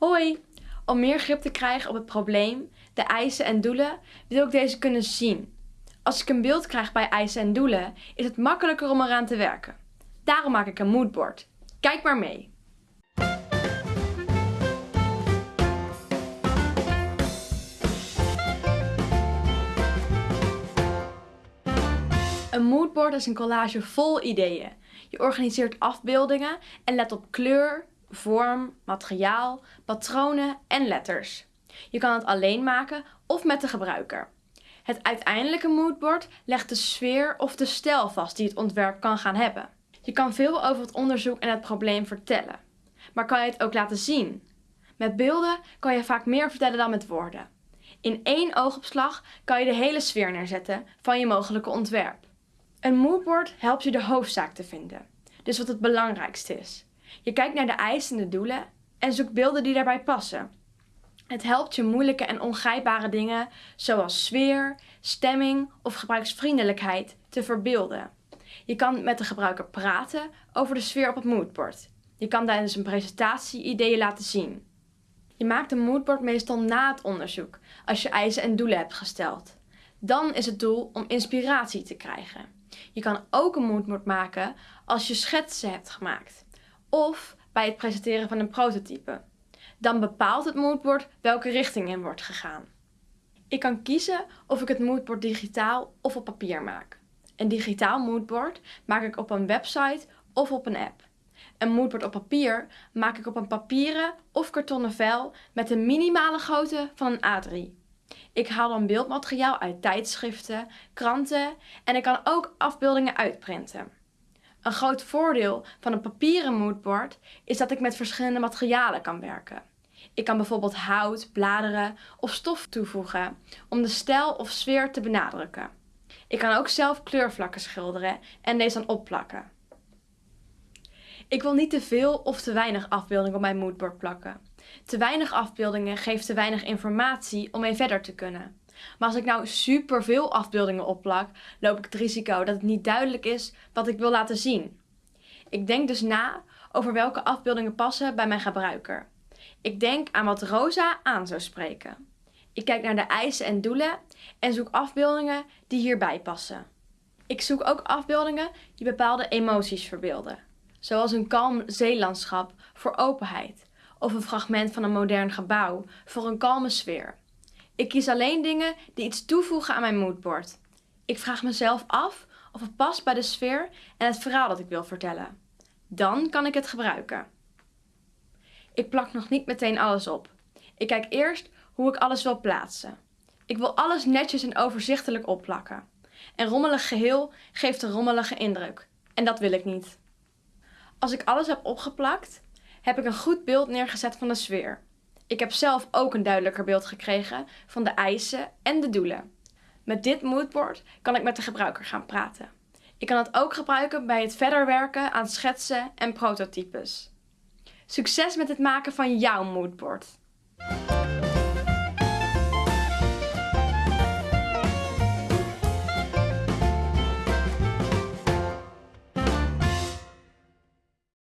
Hoi! Om meer grip te krijgen op het probleem, de eisen en doelen, wil ik deze kunnen zien. Als ik een beeld krijg bij eisen en doelen, is het makkelijker om eraan te werken. Daarom maak ik een moodboard. Kijk maar mee! Een moodboard is een collage vol ideeën. Je organiseert afbeeldingen en let op kleur, vorm, materiaal, patronen en letters. Je kan het alleen maken of met de gebruiker. Het uiteindelijke moodboard legt de sfeer of de stijl vast die het ontwerp kan gaan hebben. Je kan veel over het onderzoek en het probleem vertellen. Maar kan je het ook laten zien? Met beelden kan je vaak meer vertellen dan met woorden. In één oogopslag kan je de hele sfeer neerzetten van je mogelijke ontwerp. Een moodboard helpt je de hoofdzaak te vinden, dus wat het belangrijkste is. Je kijkt naar de eisen en de doelen en zoekt beelden die daarbij passen. Het helpt je moeilijke en ongrijpbare dingen zoals sfeer, stemming of gebruiksvriendelijkheid te verbeelden. Je kan met de gebruiker praten over de sfeer op het moodboard. Je kan tijdens een presentatie ideeën laten zien. Je maakt een moodboard meestal na het onderzoek, als je eisen en doelen hebt gesteld. Dan is het doel om inspiratie te krijgen. Je kan ook een moodboard maken als je schetsen hebt gemaakt of bij het presenteren van een prototype. Dan bepaalt het moodboard welke richting in wordt gegaan. Ik kan kiezen of ik het moodboard digitaal of op papier maak. Een digitaal moodboard maak ik op een website of op een app. Een moodboard op papier maak ik op een papieren of kartonnen vel met een minimale grootte van een A3. Ik haal dan beeldmateriaal uit tijdschriften, kranten en ik kan ook afbeeldingen uitprinten. Een groot voordeel van een papieren moodboard is dat ik met verschillende materialen kan werken. Ik kan bijvoorbeeld hout, bladeren of stof toevoegen om de stijl of sfeer te benadrukken. Ik kan ook zelf kleurvlakken schilderen en deze dan opplakken. Ik wil niet te veel of te weinig afbeeldingen op mijn moodboard plakken. Te weinig afbeeldingen geeft te weinig informatie om mee verder te kunnen. Maar als ik nou super veel afbeeldingen opplak, loop ik het risico dat het niet duidelijk is wat ik wil laten zien. Ik denk dus na over welke afbeeldingen passen bij mijn gebruiker. Ik denk aan wat Rosa aan zou spreken. Ik kijk naar de eisen en doelen en zoek afbeeldingen die hierbij passen. Ik zoek ook afbeeldingen die bepaalde emoties verbeelden, zoals een kalm zeelandschap voor openheid of een fragment van een modern gebouw voor een kalme sfeer. Ik kies alleen dingen die iets toevoegen aan mijn moodboard. Ik vraag mezelf af of het past bij de sfeer en het verhaal dat ik wil vertellen. Dan kan ik het gebruiken. Ik plak nog niet meteen alles op. Ik kijk eerst hoe ik alles wil plaatsen. Ik wil alles netjes en overzichtelijk opplakken. Een rommelig geheel geeft een rommelige indruk. En dat wil ik niet. Als ik alles heb opgeplakt, heb ik een goed beeld neergezet van de sfeer. Ik heb zelf ook een duidelijker beeld gekregen van de eisen en de doelen. Met dit moodboard kan ik met de gebruiker gaan praten. Ik kan het ook gebruiken bij het verder werken aan schetsen en prototypes. Succes met het maken van jouw moodboard!